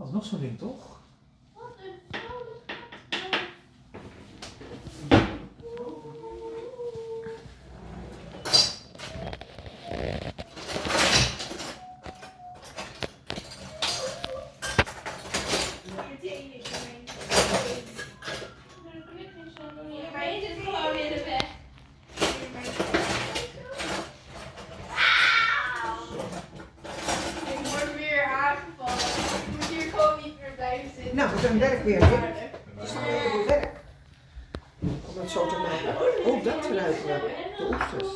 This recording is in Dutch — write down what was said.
Dat is nog zo'n ding, toch? Wat een vrolijk Nou, we zijn werk weer. hè? Staan weer op werk. Om het zo te maken. Oh, dat ruiken we. De oesters.